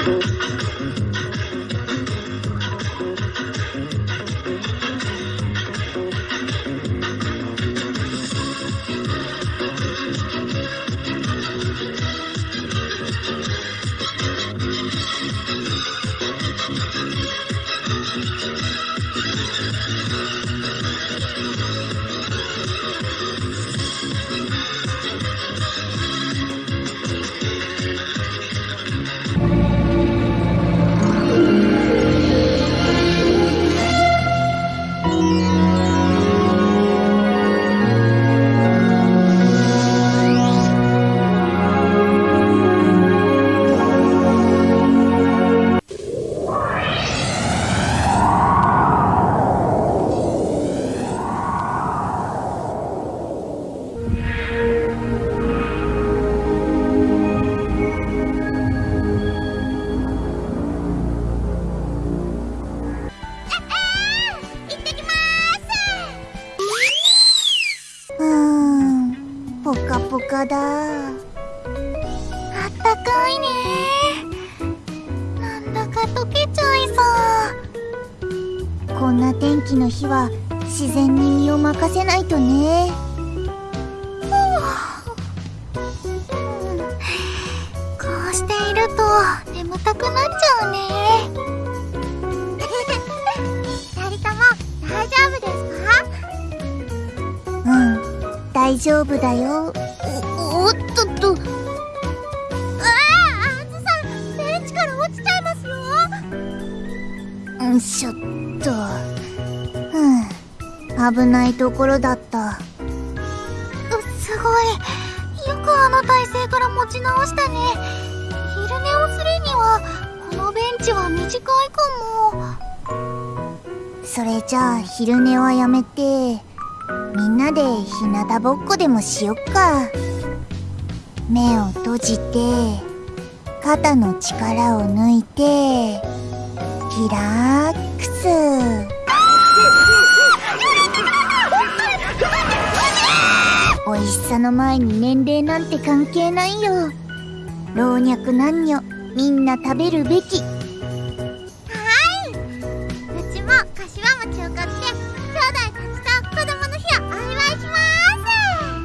うーんポカポカだ。あったかいね。なんだか溶けちゃいそう。こんな天気の日は自然に身を任せないとね。こうしていると眠たくなっちゃうね大丈夫だよ。おおっとっと。あああずさんベンチから落ちちゃいますよ。んしょっと。うん。危ないところだった。うすごい。よくあの体勢から持ち直したね。昼寝をするにはこのベンチは短いかも。それじゃあ昼寝はやめてみんなで日向ぼっこでもしよっか。目を閉じて肩の力を抜いてリラックス。美味しさの前に年齢なんて関係ないよ。老若男女みんな食べるべき。